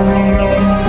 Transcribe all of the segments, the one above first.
Música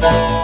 Bye.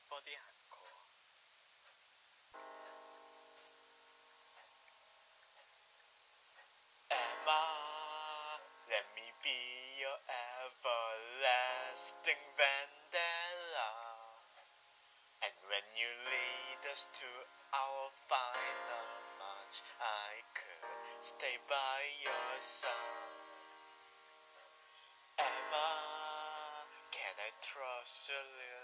뻗이 않고 Emma, let me be your everlasting vendetta. And when you lead us to our final march I could stay by your side Emma, can I trust you? little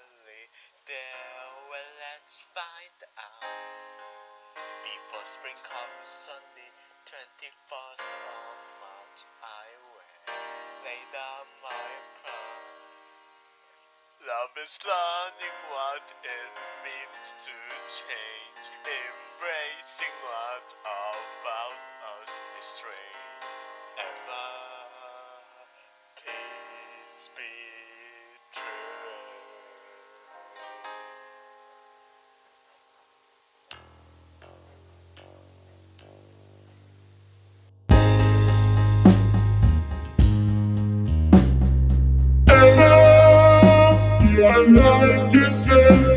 there? Well, let's find out. Before spring comes on the 21st of March, I will lay down my plan. Love is learning what it means to change, embracing what about us is strange. Emma, please be true. I like yourself.